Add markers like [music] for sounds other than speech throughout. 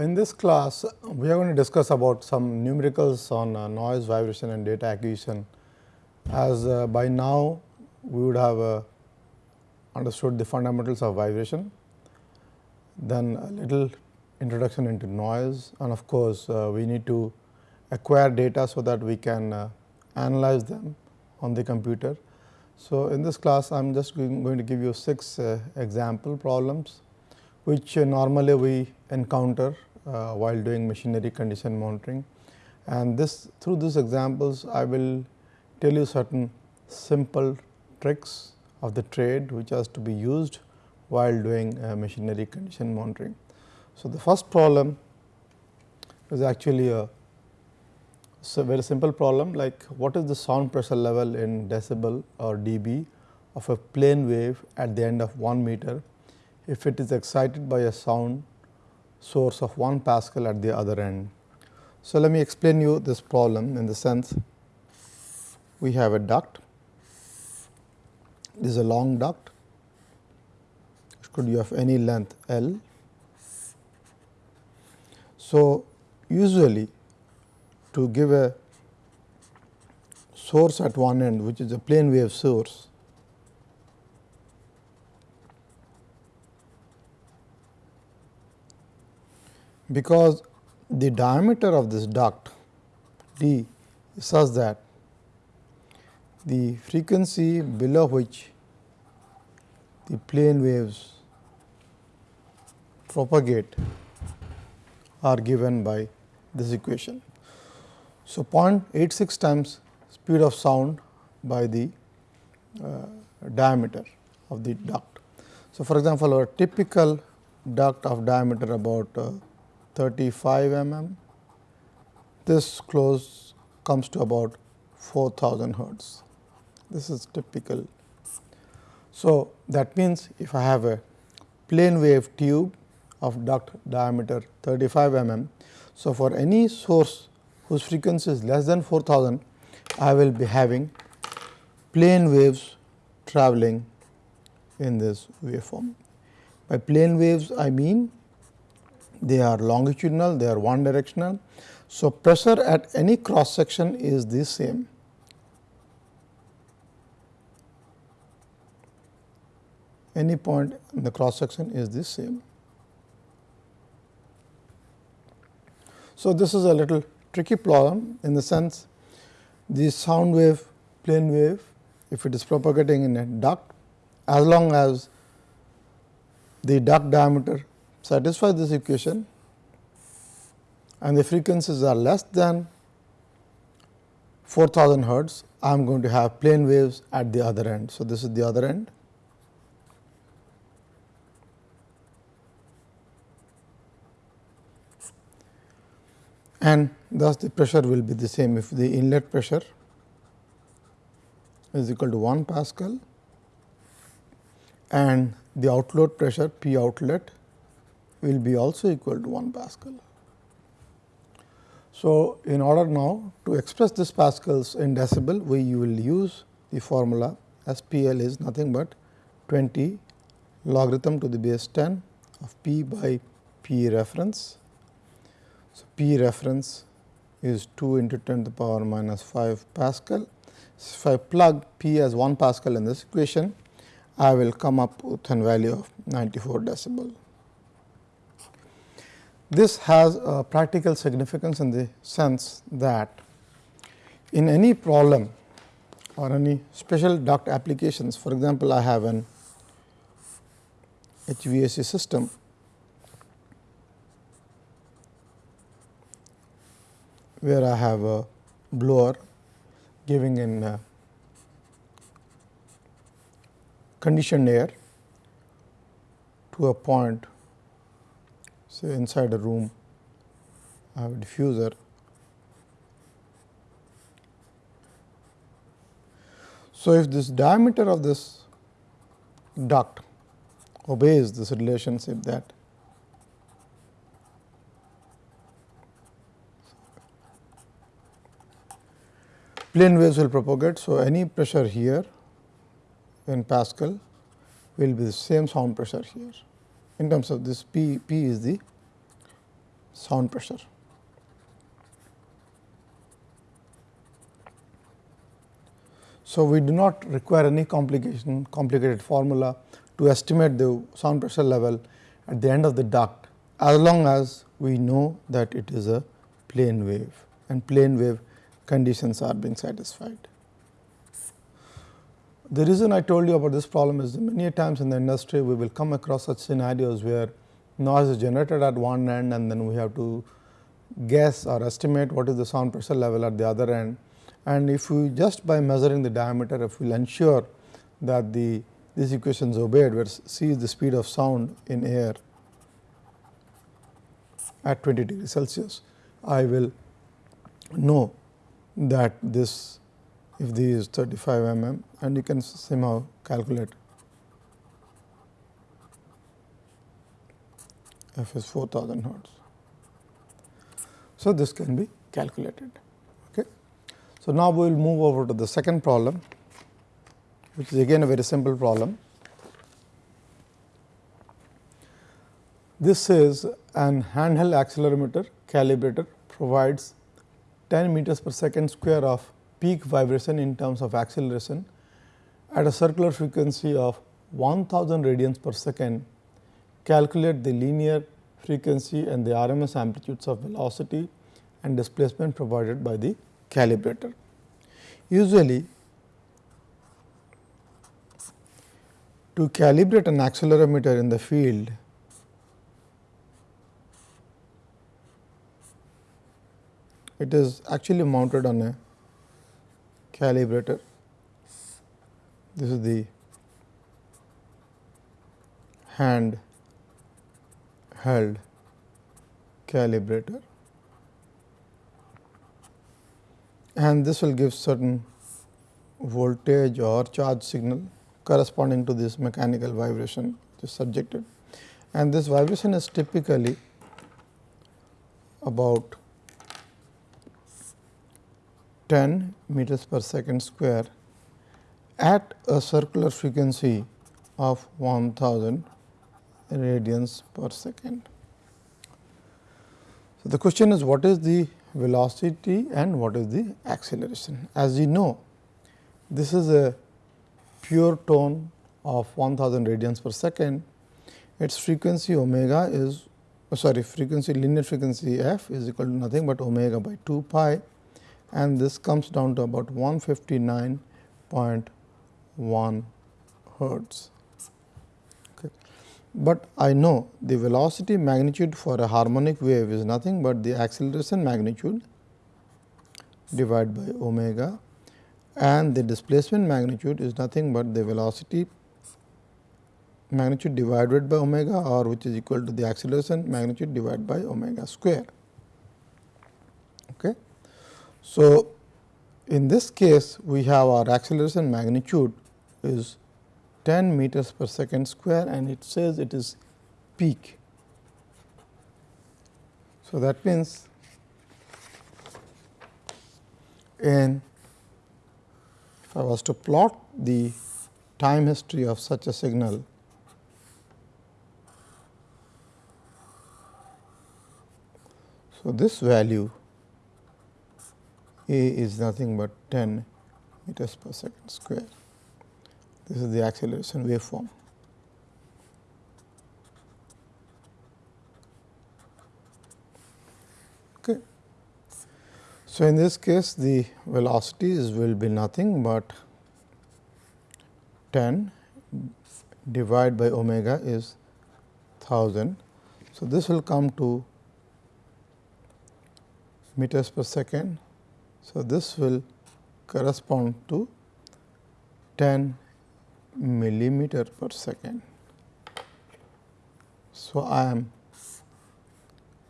In this class, we are going to discuss about some numericals on uh, noise, vibration and data acquisition. As uh, by now, we would have uh, understood the fundamentals of vibration, then a little introduction into noise and of course, uh, we need to acquire data so that we can uh, analyze them on the computer. So, in this class I am just going to give you six uh, example problems which normally we encounter uh, while doing machinery condition monitoring and this through these examples I will tell you certain simple tricks of the trade which has to be used while doing uh, machinery condition monitoring. So, the first problem is actually a so, very simple problem like what is the sound pressure level in decibel or dB of a plane wave at the end of 1 meter if it is excited by a sound source of 1 Pascal at the other end. So, let me explain you this problem in the sense we have a duct, this is a long duct, could be of any length L. So, usually to give a source at one end which is a plane wave source because the diameter of this duct d is such that the frequency below which the plane waves propagate are given by this equation. So, 0.86 times speed of sound by the uh, diameter of the duct. So, for example, a typical duct of diameter about uh, 35 mm, this close comes to about 4000 hertz. This is typical. So, that means if I have a plane wave tube of duct diameter 35 mm. So, for any source whose frequency is less than 4000, I will be having plane waves traveling in this waveform. By plane waves, I mean they are longitudinal, they are one directional. So, pressure at any cross section is the same. Any point in the cross section is the same. So, this is a little tricky problem in the sense the sound wave plane wave if it is propagating in a duct as long as the duct diameter satisfies this equation and the frequencies are less than 4000 hertz, I am going to have plane waves at the other end. So, this is the other end and thus the pressure will be the same if the inlet pressure is equal to 1 Pascal and the outlet pressure P outlet will be also equal to 1 Pascal. So, in order now to express this Pascals in decibel, we will use the formula as P L is nothing but 20 logarithm to the base 10 of P by P reference so, P reference is 2 into 10 to the power minus 5 Pascal. If I plug P as 1 Pascal in this equation, I will come up with a value of 94 decibel. This has a practical significance in the sense that in any problem or any special duct applications, for example, I have an HVAC system. Where I have a blower giving in uh, conditioned air to a point say inside a room I have a diffuser. So, if this diameter of this duct obeys this relationship that plane waves will propagate. So, any pressure here in Pascal will be the same sound pressure here in terms of this P, P is the sound pressure. So, we do not require any complication complicated formula to estimate the sound pressure level at the end of the duct as long as we know that it is a plane wave and plane wave conditions are being satisfied. The reason I told you about this problem is many times in the industry we will come across such scenarios where noise is generated at one end and then we have to guess or estimate what is the sound pressure level at the other end. And if we just by measuring the diameter if we will ensure that the these equations obeyed where c is the speed of sound in air at 20 degree Celsius, I will know that this if this is 35 mm and you can somehow calculate f is 4000 hertz. So, this can be calculated. Okay. So, now we will move over to the second problem which is again a very simple problem. This is an handheld accelerometer calibrator provides 10 meters per second square of peak vibration in terms of acceleration at a circular frequency of 1000 radians per second, calculate the linear frequency and the RMS amplitudes of velocity and displacement provided by the calibrator. Usually, to calibrate an accelerometer in the field, it is actually mounted on a calibrator. This is the hand held calibrator. And this will give certain voltage or charge signal corresponding to this mechanical vibration which is subjected and this vibration is typically about 10 meters per second square at a circular frequency of 1000 radians per second. So, the question is what is the velocity and what is the acceleration. As you know, this is a pure tone of 1000 radians per second. Its frequency omega is oh sorry frequency linear frequency f is equal to nothing but omega by 2 pi and this comes down to about 159.1 hertz. But I know the velocity magnitude for a harmonic wave is nothing but the acceleration magnitude divided by omega and the displacement magnitude is nothing but the velocity magnitude divided by omega or which is equal to the acceleration magnitude divided by omega square. Okay. So, in this case we have our acceleration magnitude is 10 meters per second square and it says it is peak. So, that means in if I was to plot the time history of such a signal So, this value a is nothing but 10 meters per second square. This is the acceleration waveform. Okay. So, in this case the velocities will be nothing but 10 divided by omega is 1000. So, this will come to meters per second so, this will correspond to 10 millimeter per second. So, I am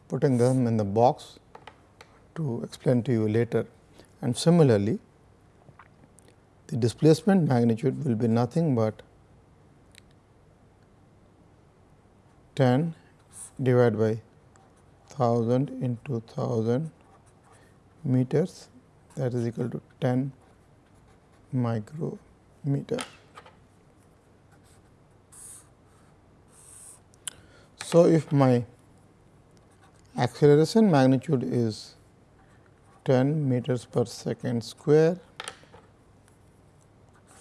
putting them in the box to explain to you later and similarly the displacement magnitude will be nothing but 10 divided by 1000 into 1000 meters that is equal to 10 micrometer. So, if my acceleration magnitude is 10 meters per second square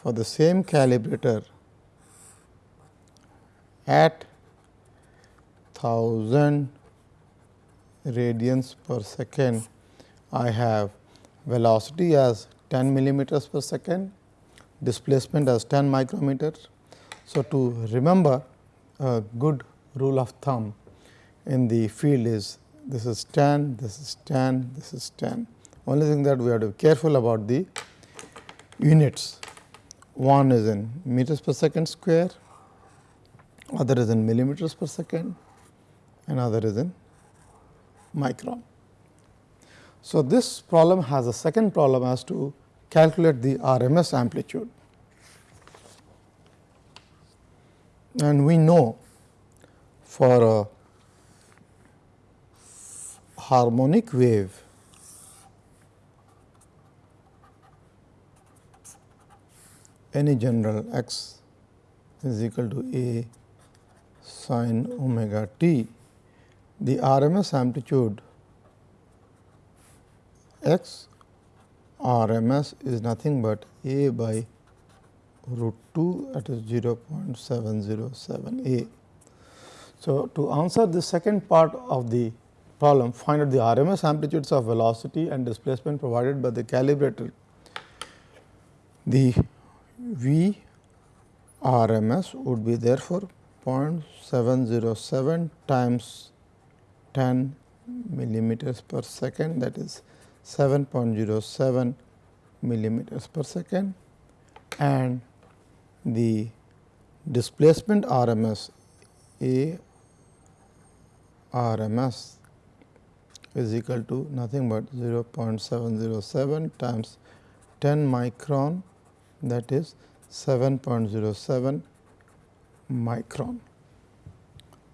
for the same calibrator at 1000 radians per second I have velocity as 10 millimeters per second, displacement as 10 micrometers. So, to remember a good rule of thumb in the field is this is 10, this is 10, this is 10. Only thing that we have to be careful about the units. One is in meters per second square, other is in millimeters per second, another is in micron. So, this problem has a second problem as to calculate the RMS amplitude. And we know for a harmonic wave any general x is equal to a sin omega t, the RMS amplitude x RMS is nothing but a by root 2 that is 0.707 a. So, to answer the second part of the problem find out the RMS amplitudes of velocity and displacement provided by the calibrator. The V RMS would be therefore 0.707 times 10 millimeters per second that is 7.07 millimeters per second and the displacement RMS A RMS is equal to nothing but 0.707 times 10 micron that is 7.07 micron.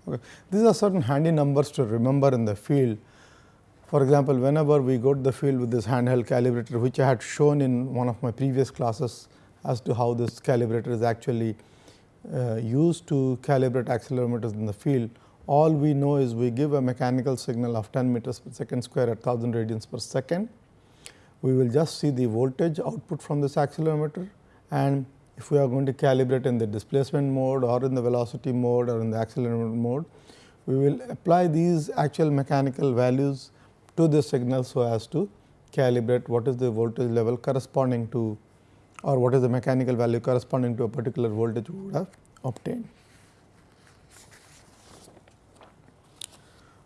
Okay. These are certain handy numbers to remember in the field for example, whenever we go to the field with this handheld calibrator, which I had shown in one of my previous classes as to how this calibrator is actually uh, used to calibrate accelerometers in the field, all we know is we give a mechanical signal of 10 meters per second square at 1000 radians per second. We will just see the voltage output from this accelerometer and if we are going to calibrate in the displacement mode or in the velocity mode or in the accelerometer mode, we will apply these actual mechanical values to the signal so as to calibrate what is the voltage level corresponding to or what is the mechanical value corresponding to a particular voltage we would have obtained.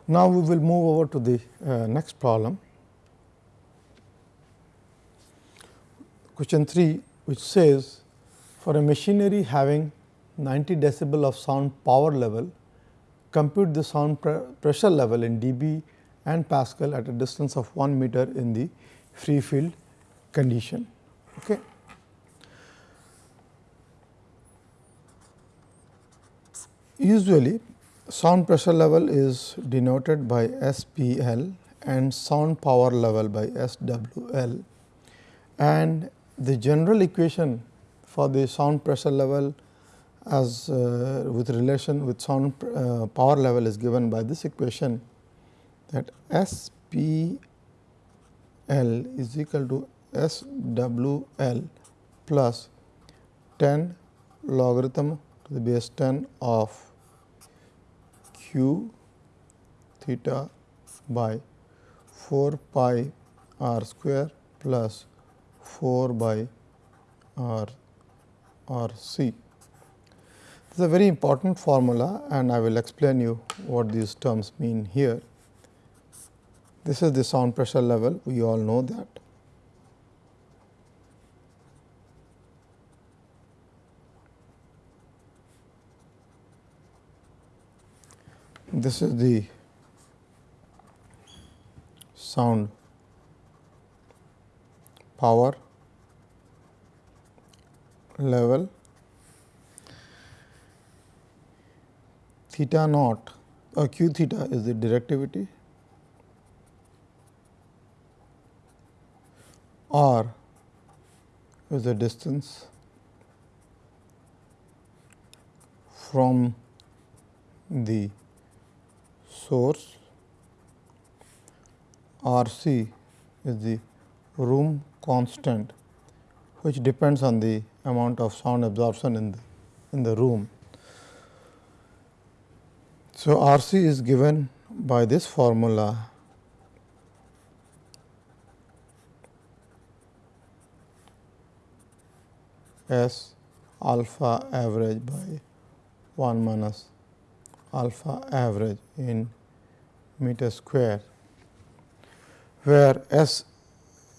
Now, we will move over to the uh, next problem. Question 3 which says for a machinery having 90 decibel of sound power level, compute the sound pre pressure level in dB and Pascal at a distance of 1 meter in the free field condition. Okay. Usually sound pressure level is denoted by SPL and sound power level by SWL and the general equation for the sound pressure level as uh, with relation with sound uh, power level is given by this equation that S P L is equal to S W L plus 10 logarithm to the base 10 of q theta by 4 pi r square plus 4 by r r c. This is a very important formula and I will explain you what these terms mean here. This is the sound pressure level, we all know that. This is the sound power level. Theta naught or q theta is the directivity. R is the distance from the source R c is the room constant which depends on the amount of sound absorption in the, in the room. So, R c is given by this formula S alpha average by 1 minus alpha average in meter square, where S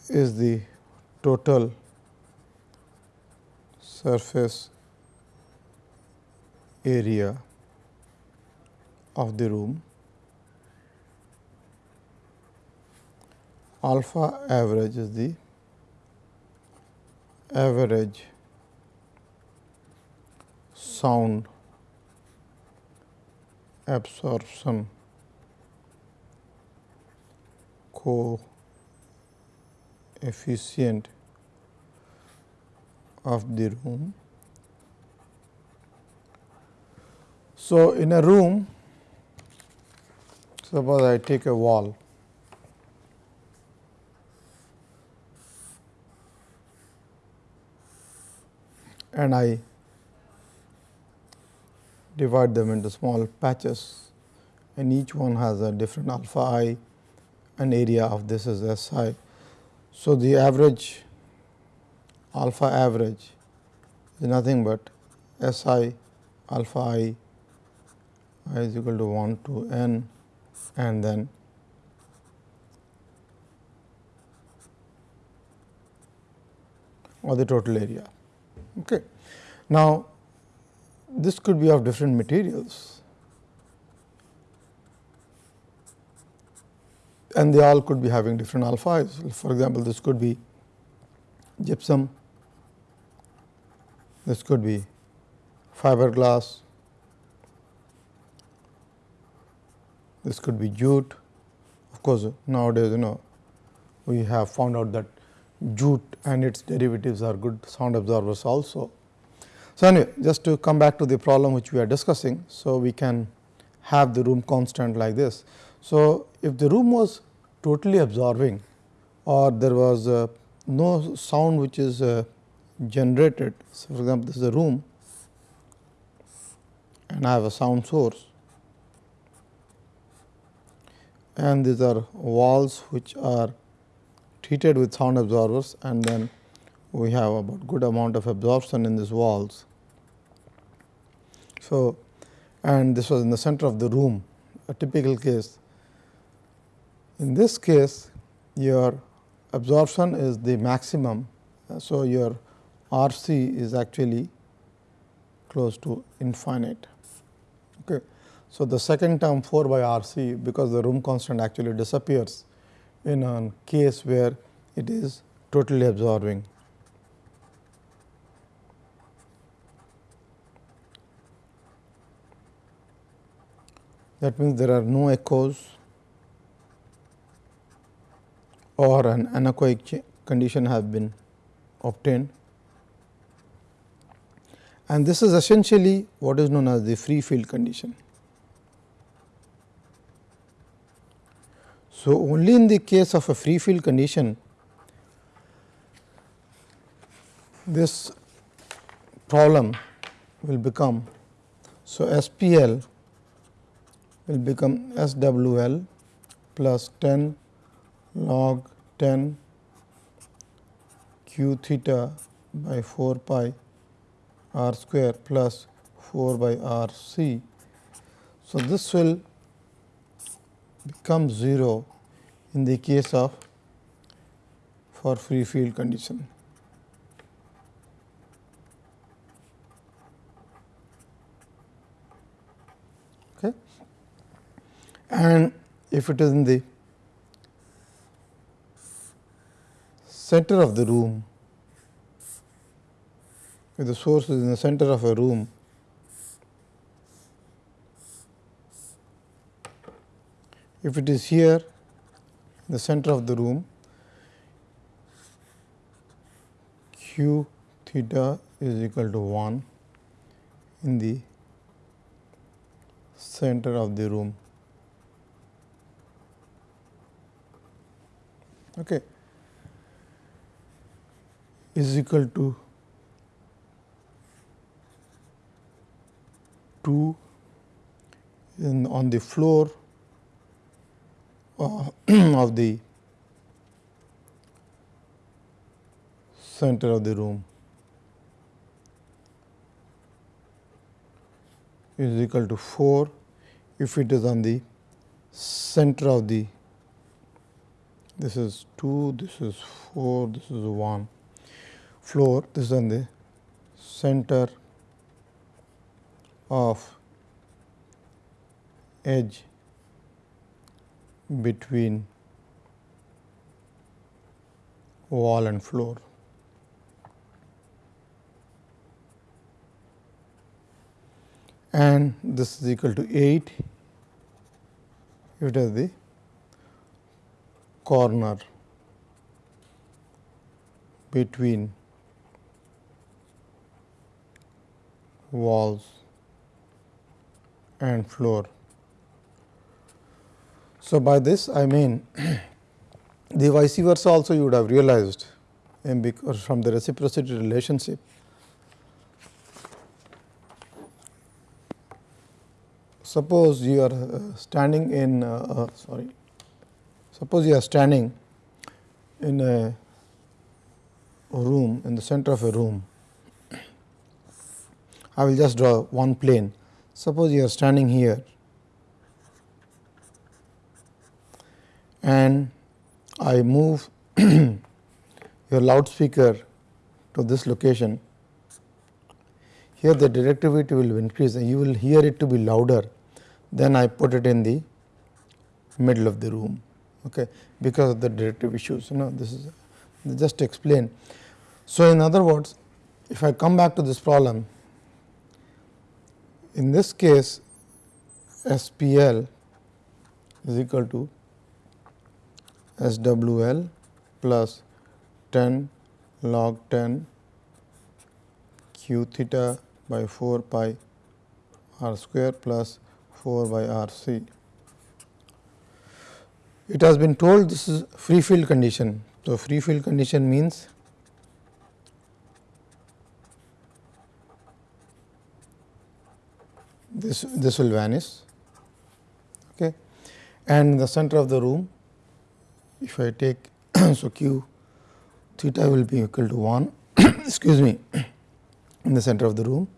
is the total surface area of the room, alpha average is the average sound absorption coefficient of the room. So, in a room suppose I take a wall and I divide them into small patches and each one has a different alpha i and area of this is S i. So, the average alpha average is nothing but S i alpha i, i is equal to 1 to n and then or the total area. Okay. Now, this could be of different materials and they all could be having different alphas. For example, this could be gypsum, this could be fiberglass, this could be jute. Of course, nowadays you know we have found out that jute and its derivatives are good sound absorbers also. So, anyway just to come back to the problem which we are discussing. So, we can have the room constant like this. So, if the room was totally absorbing or there was uh, no sound which is uh, generated. So, for example, this is a room and I have a sound source and these are walls which are treated with sound absorbers and then we have about good amount of absorption in these walls. So, and this was in the center of the room a typical case. In this case your absorption is the maximum. Uh, so, your R c is actually close to infinite. Okay. So, the second term 4 by R c because the room constant actually disappears in a case where it is totally absorbing. That means, there are no echoes or an anechoic condition have been obtained. And this is essentially what is known as the free field condition. So, only in the case of a free field condition, this problem will become. So, SPL will become S W L plus 10 log 10 q theta by 4 pi r square plus 4 by r c. So, this will become 0 in the case of for free field condition. Okay. and if it is in the center of the room, if the source is in the center of a room, if it is here in the center of the room, q theta is equal to 1 in the center of the room. okay, is equal to 2 in on the floor uh, [clears throat] of the center of the room is equal to 4 if it is on the center of the this is 2 this is 4 this is 1 floor this is on the center of edge between wall and floor. And this is equal to 8 it is the corner between walls and floor. So, by this I mean [clears throat] the vice versa also you would have realized from the reciprocity relationship suppose you are uh, standing in uh, uh, sorry suppose you are standing in a room in the center of a room I will just draw one plane suppose you are standing here and I move [clears throat] your loudspeaker to this location, here the directivity will increase and you will hear it to be louder then I put it in the middle of the room okay, because of the directive issues. You know, this is just to explain. So, in other words, if I come back to this problem, in this case SPL is equal to SWL plus 10 log 10 q theta by 4 pi r square plus 4 by r c. It has been told this is free field condition. So, free field condition means this this will vanish okay? And the center of the room if I take [coughs] so q theta will be equal to 1 [coughs] excuse me [coughs] in the center of the room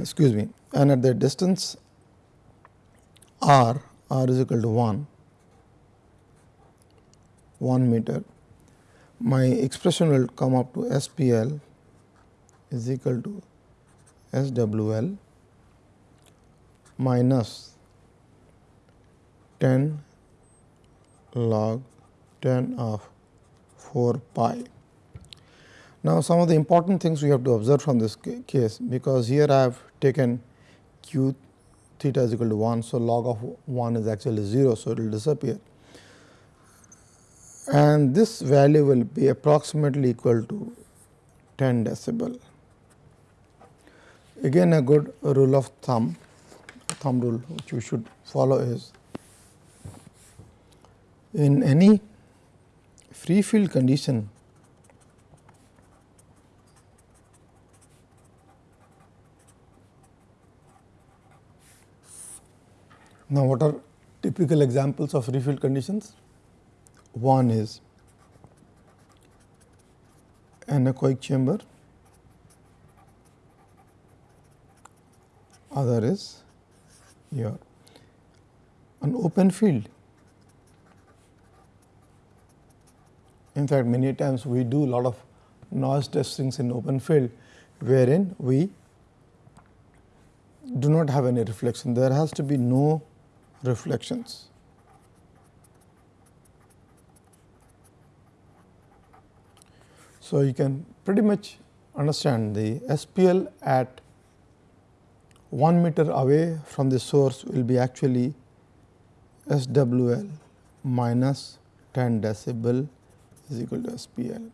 excuse me and at the distance r r is equal to 1 1 meter my expression will come up to SPL is equal to SWL minus 10 log 10 of 4 pi. Now, some of the important things we have to observe from this case, because here I have taken q theta is equal to 1. So, log of 1 is actually 0. So, it will disappear and this value will be approximately equal to 10 decibel. Again a good rule of thumb, thumb rule which you should follow is in any free field condition Now, what are typical examples of free field conditions? One is anechoic chamber, other is your an open field In fact, many times we do a lot of noise testings in open field, wherein we do not have any reflection. There has to be no reflections. So, you can pretty much understand the SPL at 1 meter away from the source will be actually SWL minus 10 decibel is equal to SPL.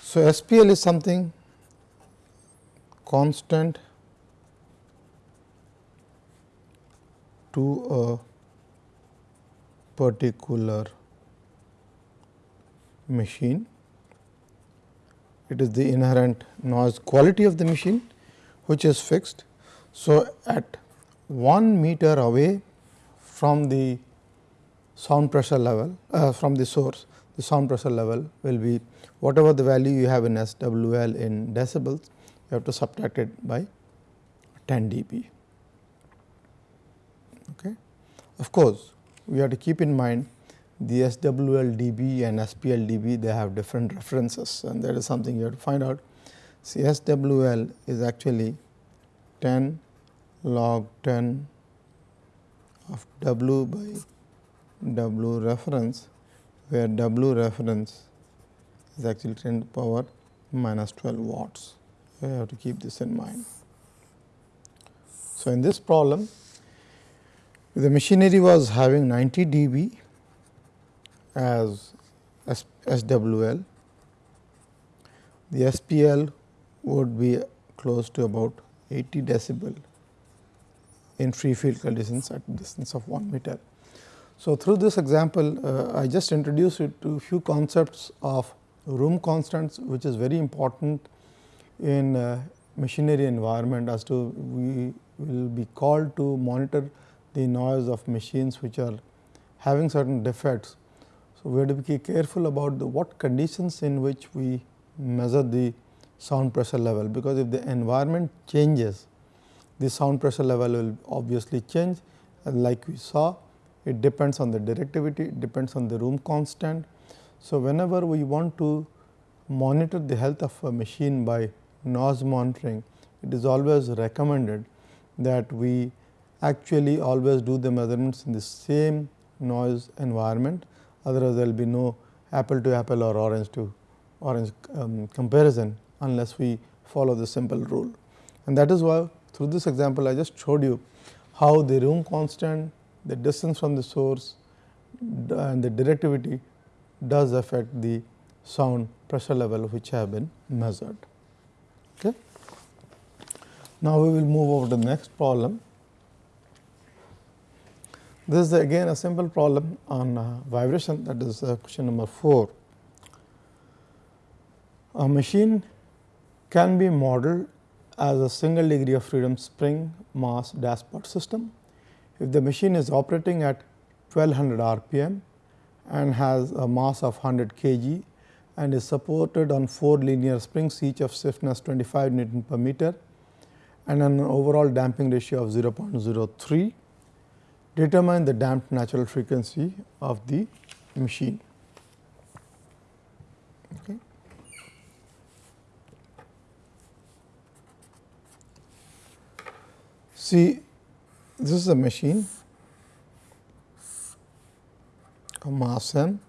So, SPL is something constant to a particular machine. It is the inherent noise quality of the machine which is fixed. So, at 1 meter away from the sound pressure level uh, from the source, the sound pressure level will be whatever the value you have in SWL in decibels, you have to subtract it by 10 dB. Okay. Of course, we have to keep in mind the SWL dB and SPL dB they have different references and that is something you have to find out. See SWL is actually 10 log 10 of W by W reference where W reference is actually 10 to the power minus 12 watts. You have to keep this in mind. So, in this problem the machinery was having 90 dB as SWL, the SPL would be close to about 80 decibel in free field conditions at distance of 1 meter. So, through this example uh, I just introduced you to few concepts of room constants which is very important in uh, machinery environment as to we will be called to monitor the noise of machines which are having certain defects. So, we have to be careful about the what conditions in which we measure the sound pressure level, because if the environment changes the sound pressure level will obviously change. And like we saw it depends on the directivity, it depends on the room constant. So, whenever we want to monitor the health of a machine by noise monitoring, it is always recommended that we actually always do the measurements in the same noise environment, otherwise there will be no apple to apple or orange to orange um, comparison unless we follow the simple rule. And that is why through this example I just showed you how the room constant, the distance from the source and the directivity does affect the sound pressure level which have been measured. Okay. Now, we will move over to the next problem. This is again a simple problem on uh, vibration that is uh, question number 4. A machine can be modeled as a single degree of freedom spring mass dashpot system. If the machine is operating at 1200 rpm and has a mass of 100 kg and is supported on 4 linear springs each of stiffness 25 Newton per meter and an overall damping ratio of 0.03 determine the damped natural frequency of the machine. Okay. See, this is a machine, a mass m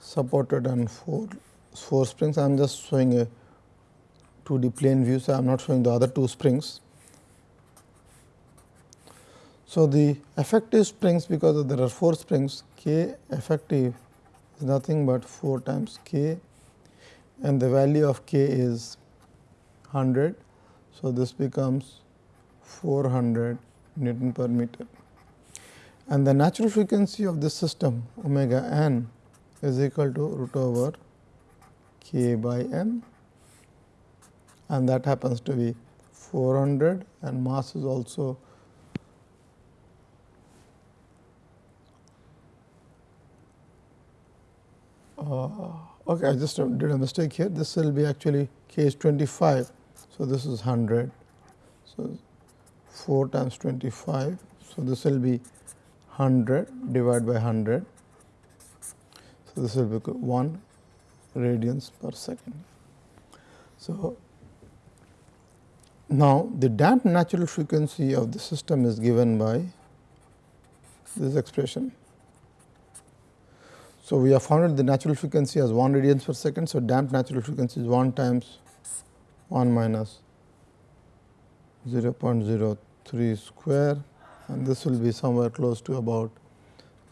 supported on four, four springs. I am just showing a 2D plane view, so I am not showing the other two springs. So, the effective springs because there are 4 springs k effective is nothing but 4 times k and the value of k is 100. So, this becomes 400 Newton per meter and the natural frequency of this system omega n is equal to root over k by n and that happens to be 400 and mass is also Uh, okay, I just did a mistake here. This will be actually k is 25. So, this is 100. So, 4 times 25. So, this will be 100 divided by 100. So, this will be 1 radians per second. So, now the damped natural frequency of the system is given by this expression so, we have found the natural frequency as 1 radians per second. So, damped natural frequency is 1 times 1 minus 0 0.03 square and this will be somewhere close to about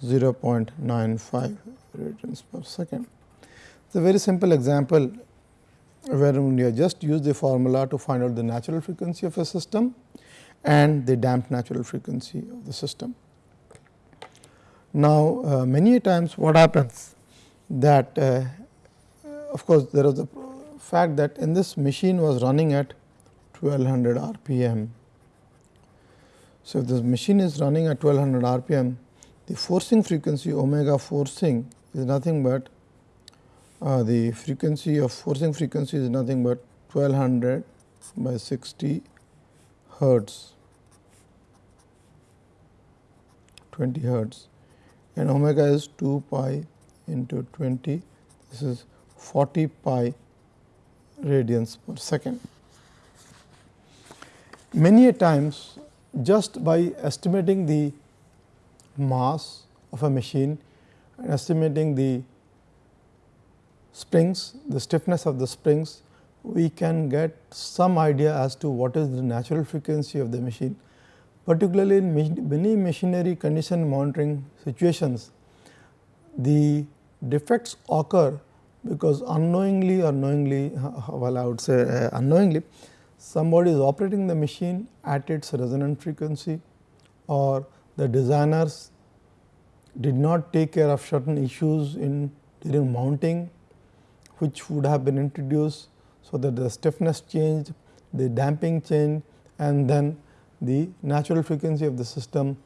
0.95 radians per second. It is a very simple example where we just use the formula to find out the natural frequency of a system and the damped natural frequency of the system. Now, uh, many times what happens that uh, of course, there is a fact that in this machine was running at 1200 rpm. So, if this machine is running at 1200 rpm, the forcing frequency omega forcing is nothing but uh, the frequency of forcing frequency is nothing but 1200 by 60 hertz. 20 hertz. And omega is 2 pi into 20 this is 40 pi radians per second. Many a times just by estimating the mass of a machine and estimating the springs, the stiffness of the springs, we can get some idea as to what is the natural frequency of the machine. Particularly in many machinery condition monitoring situations, the defects occur because unknowingly or knowingly, well I would say uh, unknowingly, somebody is operating the machine at its resonant frequency or the designers did not take care of certain issues in during mounting which would have been introduced. So, that the stiffness changed, the damping changed and then the natural frequency of the system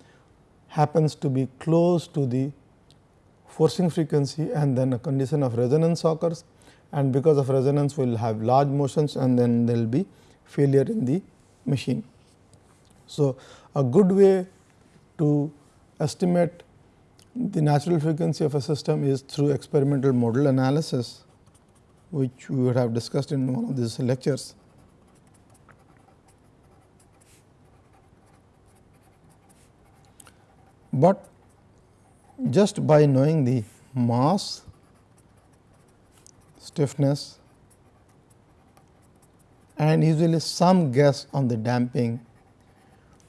happens to be close to the forcing frequency and then a condition of resonance occurs and because of resonance we will have large motions and then there will be failure in the machine. So, a good way to estimate the natural frequency of a system is through experimental modal analysis which we would have discussed in one of these lectures. But just by knowing the mass, stiffness and usually some guess on the damping,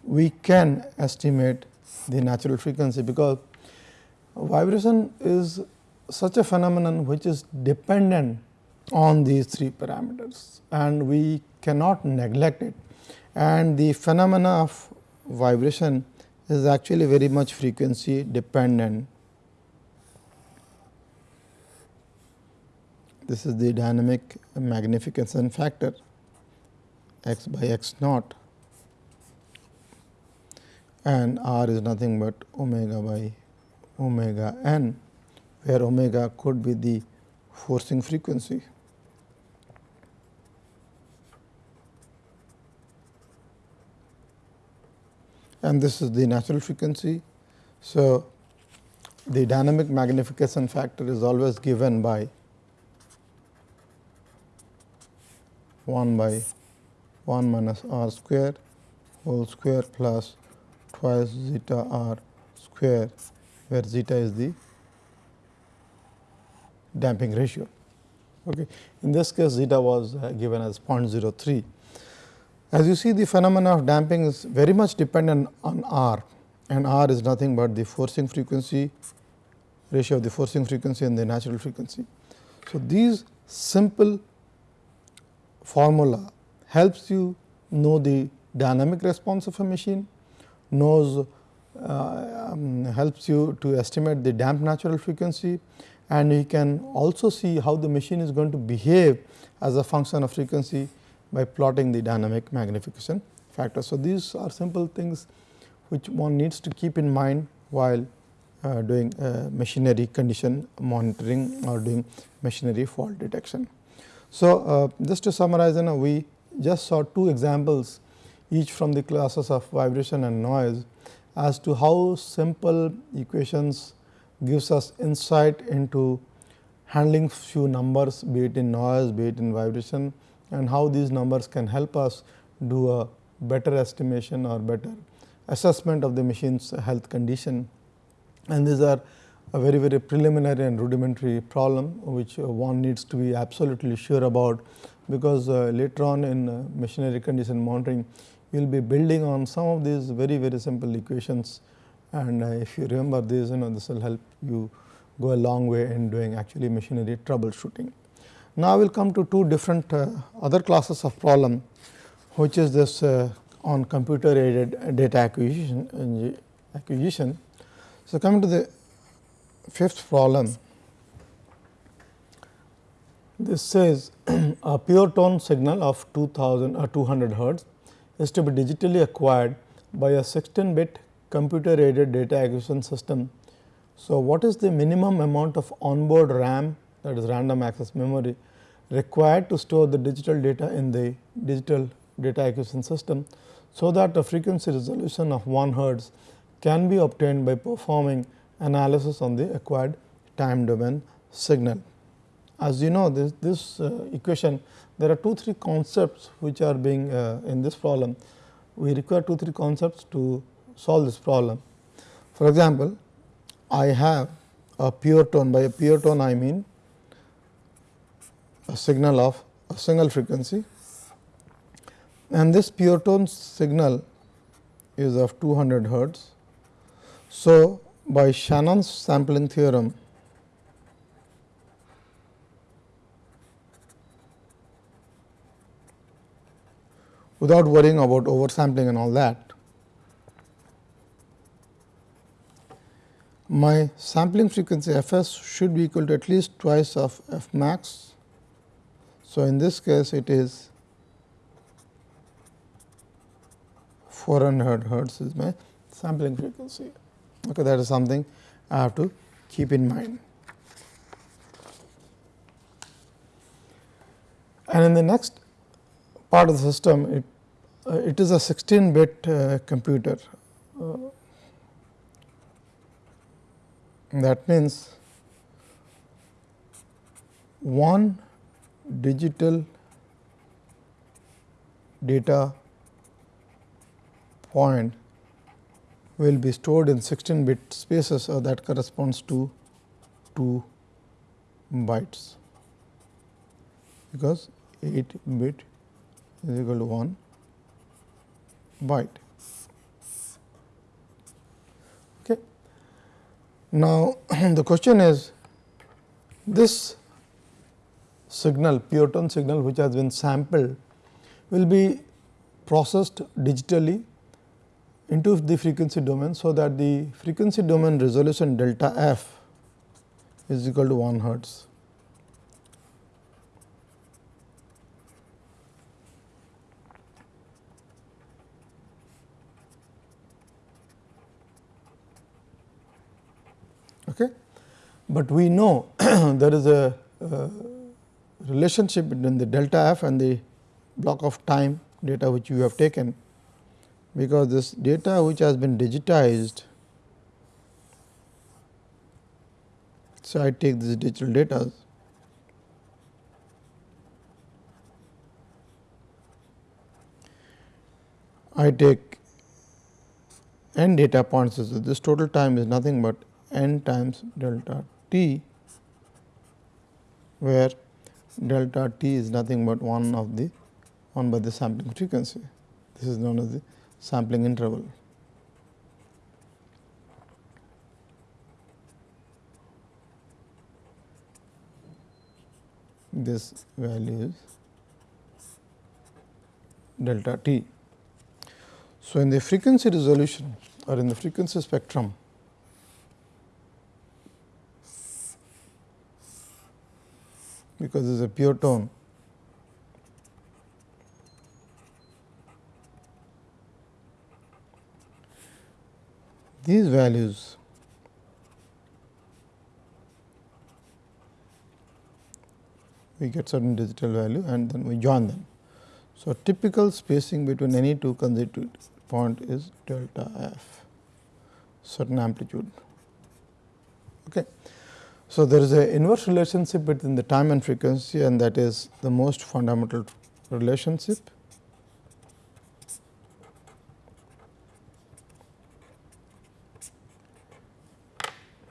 we can estimate the natural frequency because vibration is such a phenomenon which is dependent on these three parameters and we cannot neglect it and the phenomena of vibration is actually very much frequency dependent. This is the dynamic magnification factor x by x naught and r is nothing but omega by omega n, where omega could be the forcing frequency. and this is the natural frequency. So, the dynamic magnification factor is always given by 1 by 1 minus r square whole square plus twice zeta r square where zeta is the damping ratio. Okay. In this case zeta was uh, given as 0.03 as you see the phenomena of damping is very much dependent on R and R is nothing but the forcing frequency ratio of the forcing frequency and the natural frequency. So, these simple formula helps you know the dynamic response of a machine, knows uh, um, helps you to estimate the damp natural frequency and you can also see how the machine is going to behave as a function of frequency by plotting the dynamic magnification factor. So, these are simple things which one needs to keep in mind while uh, doing uh, machinery condition monitoring or doing machinery fault detection. So, uh, just to summarize you know, we just saw two examples each from the classes of vibration and noise as to how simple equations gives us insight into handling few numbers be it in noise, be it in vibration and how these numbers can help us do a better estimation or better assessment of the machine's health condition. And these are a very very preliminary and rudimentary problem which one needs to be absolutely sure about because uh, later on in uh, machinery condition monitoring we will be building on some of these very very simple equations and uh, if you remember these you know this will help you go a long way in doing actually machinery troubleshooting. Now, we will come to two different other classes of problem which is this on computer aided data acquisition, acquisition. So, coming to the fifth problem, this says [clears throat] a pure tone signal of 2000 or uh, 200 hertz is to be digitally acquired by a 16 bit computer aided data acquisition system. So, what is the minimum amount of onboard RAM that is random access memory required to store the digital data in the digital data acquisition system. So, that a frequency resolution of 1 hertz can be obtained by performing analysis on the acquired time domain signal. As you know this, this uh, equation there are two three concepts which are being uh, in this problem. We require two three concepts to solve this problem. For example, I have a pure tone by a pure tone I mean a signal of a single frequency and this pure tone signal is of 200 hertz. So, by Shannon's sampling theorem without worrying about oversampling and all that. My sampling frequency f s should be equal to at least twice of f max. So, in this case it is 400 hertz is my sampling frequency. Okay, that is something I have to keep in mind. And in the next part of the system, it uh, it is a 16 bit uh, computer. Uh, that means one digital data point will be stored in 16 bit spaces so that corresponds to 2 bytes because 8 bit is equal to 1 byte. Okay. Now, [clears throat] the question is this signal pure tone signal which has been sampled will be processed digitally into the frequency domain. So, that the frequency domain resolution delta f is equal to 1 hertz. Okay. But we know [clears throat] there is a uh, relationship between the delta f and the block of time data which you have taken, because this data which has been digitized. So, I take this digital data I take n data points. So, this total time is nothing but n times delta t, where delta t is nothing but one of the 1 by the sampling frequency. This is known as the sampling interval. This value is delta t. So, in the frequency resolution or in the frequency spectrum, because it is a pure tone. These values we get certain digital value and then we join them. So, typical spacing between any two consecutive point is delta f certain amplitude. Okay. So, there is a inverse relationship between the time and frequency and that is the most fundamental relationship.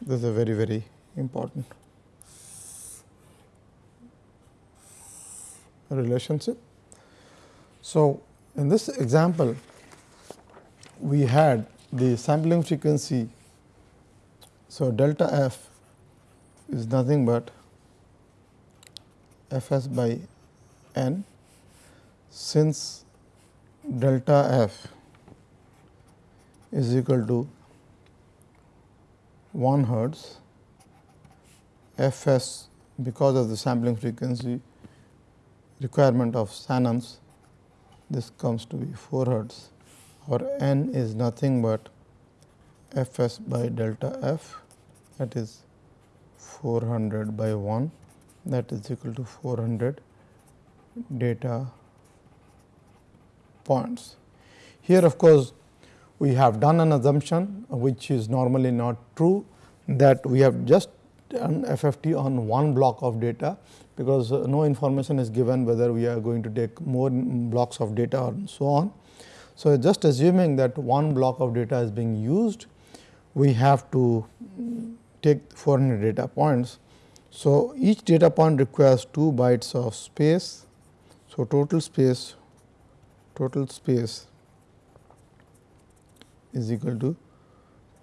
This is a very very important relationship. So, in this example we had the sampling frequency. So, delta f is nothing but f s by n. Since delta f is equal to 1 hertz f s because of the sampling frequency requirement of Shannon's this comes to be 4 hertz. Or n is nothing but f s by delta f that is 400 by 1 that is equal to 400 data points. Here of course, we have done an assumption which is normally not true that we have just done FFT on one block of data because uh, no information is given whether we are going to take more blocks of data or so on. So, just assuming that one block of data is being used, we have to take 400 data points. So, each data point requires 2 bytes of space. So, total space total space is equal to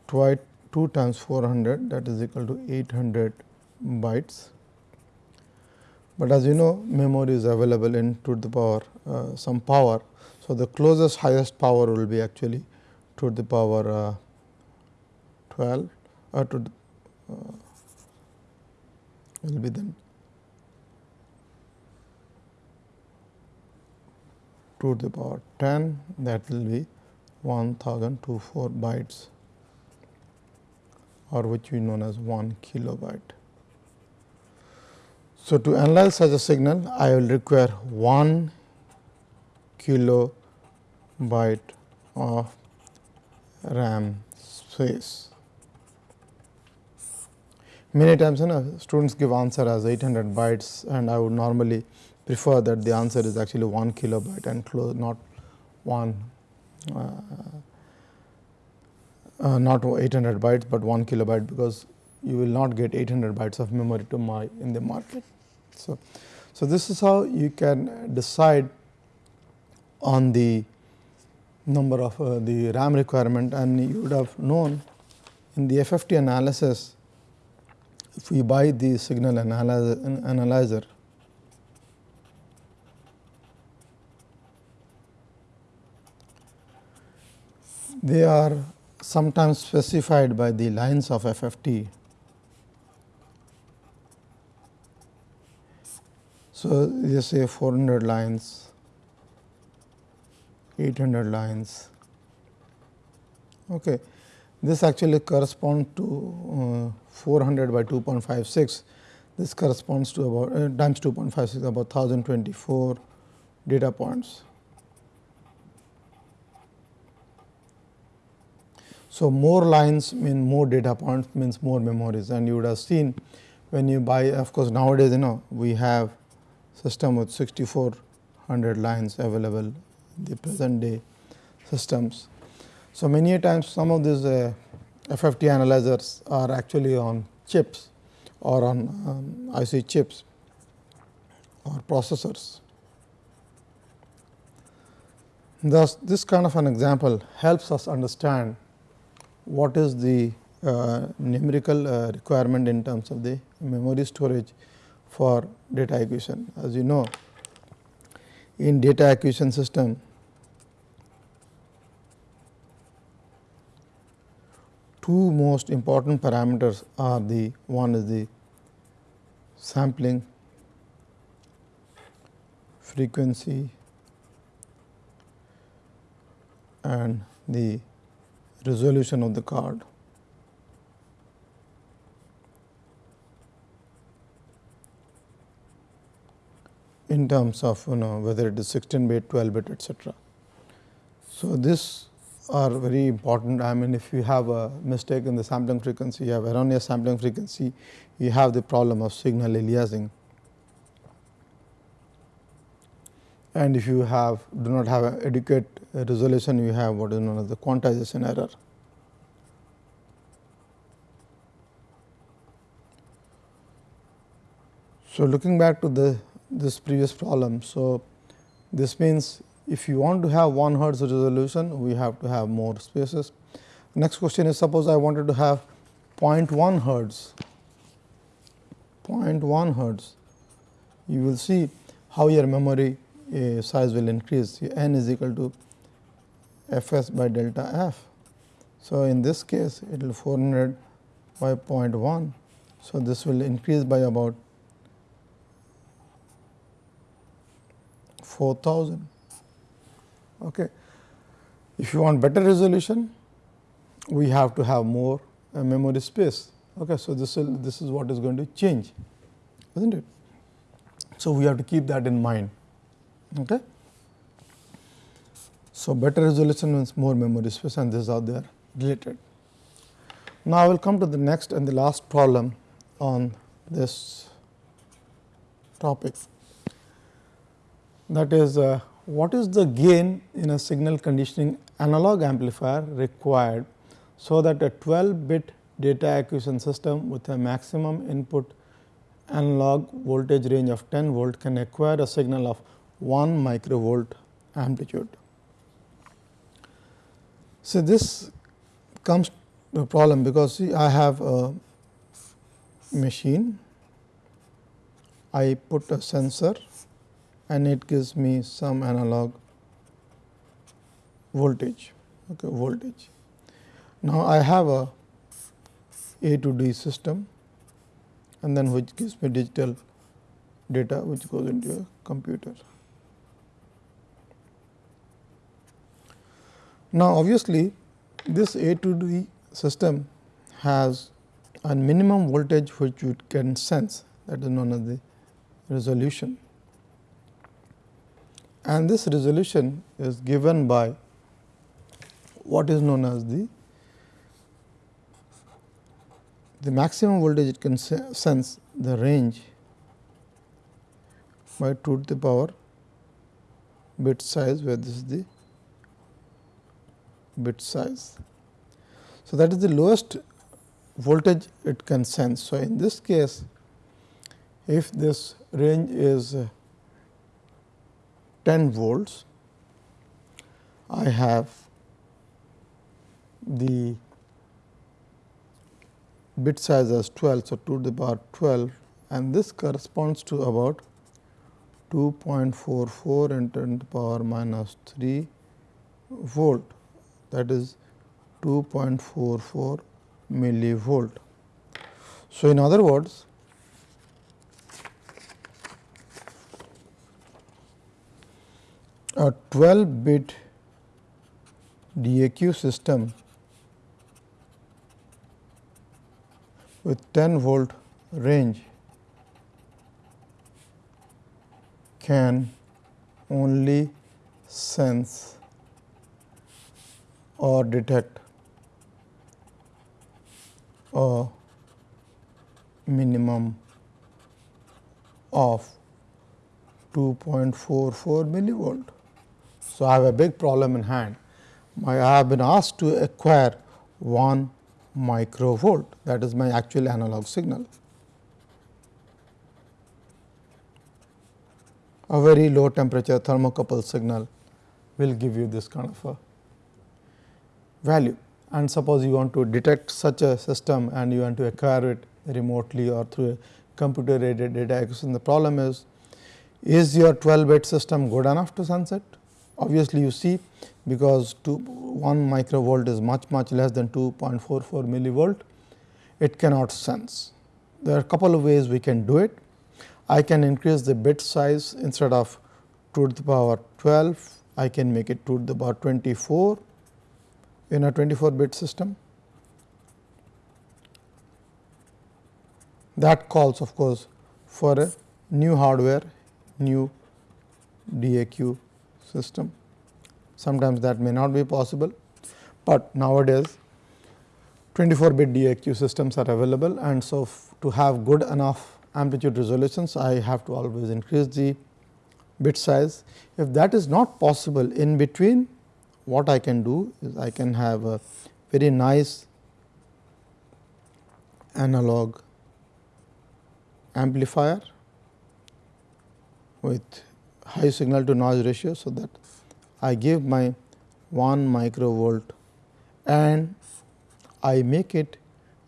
twice 2 times 400 that is equal to 800 bytes. But as you know memory is available in to the power uh, some power. So, the closest highest power will be actually to the power uh, 12 or uh, to the, will be then 2 to the power 10 that will be 1024 bytes or which we known as 1 kilobyte. So, to analyze such a signal I will require 1 kilobyte of RAM space. Many times you know, students give answer as 800 bytes and I would normally prefer that the answer is actually 1 kilobyte and close not 1 uh, uh, not 800 bytes, but 1 kilobyte because you will not get 800 bytes of memory to my in the market. So, so this is how you can decide on the number of uh, the RAM requirement and you would have known in the FFT analysis if we buy the signal analyzer, they are sometimes specified by the lines of FFT. So, you say 400 lines, 800 lines. Okay. This actually corresponds to uh, 400 by 2.56. This corresponds to about uh, times 2.56 about 1024 data points. So, more lines mean more data points means more memories and you would have seen when you buy of course, nowadays you know we have system with 6400 lines available in the present day systems. So, many times some of these uh, FFT analyzers are actually on chips or on um, IC chips or processors. Thus, this kind of an example helps us understand what is the uh, numerical uh, requirement in terms of the memory storage for data acquisition. As you know, in data acquisition system, two most important parameters are the one is the sampling frequency and the resolution of the card. in terms of you know whether it is 16 bit, 12 bit etc. So, this are very important I mean if you have a mistake in the sampling frequency, you have erroneous sampling frequency, you have the problem of signal aliasing. and if you have do not have adequate resolution you have what is known as the quantization error. So, looking back to the this previous problem. So, this means if you want to have 1 hertz resolution we have to have more spaces. Next question is suppose I wanted to have 0.1 hertz 0.1 hertz you will see how your memory uh, size will increase your n is equal to f s by delta f. So, in this case it will 400 by 0.1 So, this will increase by about 4000. Okay. If you want better resolution, we have to have more uh, memory space. Okay. So, this will this is what is going to change, is not it? So, we have to keep that in mind. Okay. So, better resolution means more memory space and this is how they are related. Now, I will come to the next and the last problem on this topic that is uh, what is the gain in a signal conditioning analog amplifier required so that a 12 bit data acquisition system with a maximum input analog voltage range of 10 volt can acquire a signal of 1 microvolt amplitude. So, this comes to a problem because see I have a machine, I put a sensor and it gives me some analog voltage okay, voltage. Now, I have a A to D system and then which gives me digital data which goes into a computer. Now, obviously, this A to D system has a minimum voltage which it can sense that is known as the resolution. And this resolution is given by what is known as the the maximum voltage it can sense the range by 2 to the power bit size where this is the bit size. So, that is the lowest voltage it can sense. So, in this case if this range is 10 volts, I have the bit size as 12. So, 2 to the power 12 and this corresponds to about 2.44 into 10 to the power minus 3 volt that is 2.44 millivolt. So, in other words a 12 bit DAQ system with 10 volt range can only sense or detect a minimum of 2.44 millivolt. So, I have a big problem in hand. I have been asked to acquire 1 microvolt that is my actual analog signal. A very low temperature thermocouple signal will give you this kind of a value and suppose you want to detect such a system and you want to acquire it remotely or through a computer aided data acquisition. The problem is, is your 12 bit system good enough to sense it? Obviously, you see because 2 1 microvolt is much much less than 2.44 millivolt, it cannot sense. There are a couple of ways we can do it. I can increase the bit size instead of 2 to the power 12, I can make it 2 to the power 24 in a 24 bit system. That calls of course, for a new hardware, new DAQ system. Sometimes that may not be possible, but nowadays 24 bit DAQ systems are available and so to have good enough amplitude resolutions I have to always increase the bit size. If that is not possible in between what I can do is I can have a very nice analog amplifier with high signal to noise ratio. So, that I give my 1 microvolt and I make it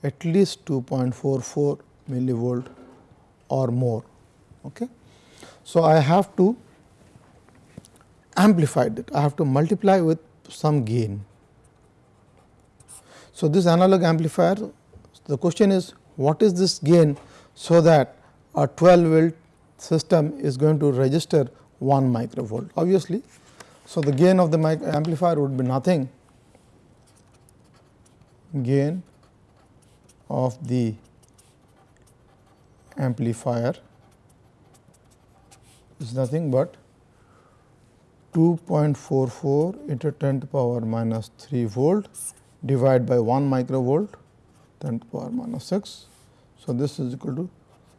at least 2.44 millivolt or more. Okay. So, I have to amplify it. I have to multiply with some gain. So, this analog amplifier the question is what is this gain so that a 12 volt system is going to register 1 microvolt obviously. So, the gain of the amplifier would be nothing gain of the amplifier is nothing but 2.44 into 10 to the power minus 3 volt divided by 1 microvolt 10 to the power minus 6. So, this is equal to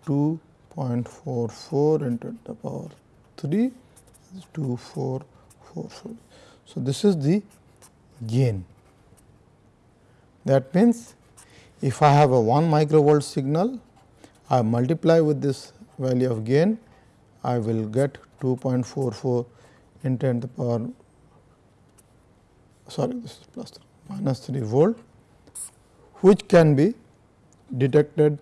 2.44 into the power 3 is 2444. So, this is the gain. That means, if I have a 1 microvolt signal, I multiply with this value of gain, I will get 2.44 in 10 to the power sorry this is plus 3, minus 3 volt which can be detected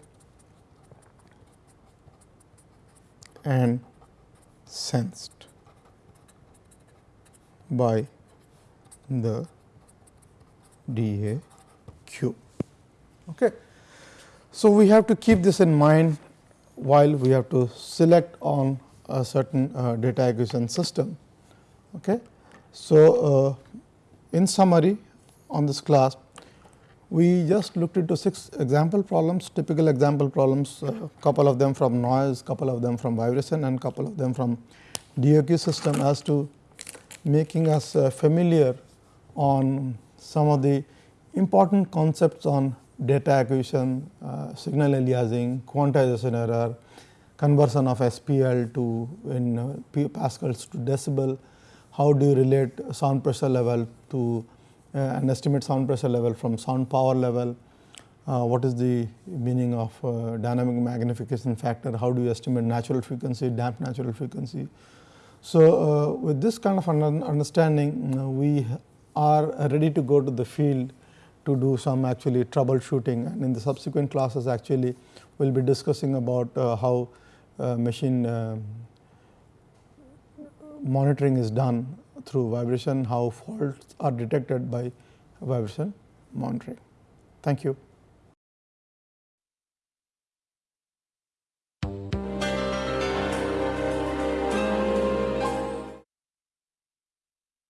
and sensed by the DAQ. Okay. So, we have to keep this in mind while we have to select on a certain uh, data acquisition system. Okay. So, uh, in summary on this class we just looked into six example problems, typical example problems, uh, couple of them from noise, couple of them from vibration and couple of them from DAQ system as to making us uh, familiar on some of the important concepts on data acquisition, uh, signal aliasing, quantization error, conversion of SPL to in uh, Pascals to decibel, how do you relate sound pressure level to and estimate sound pressure level from sound power level, uh, what is the meaning of uh, dynamic magnification factor, how do you estimate natural frequency, damp natural frequency. So, with this kind of understanding we are ready to go to the field to do some actually troubleshooting. And in the subsequent classes actually we will be discussing about uh, how uh, machine uh, monitoring is done through vibration, how faults are detected by vibration monitoring. Thank you.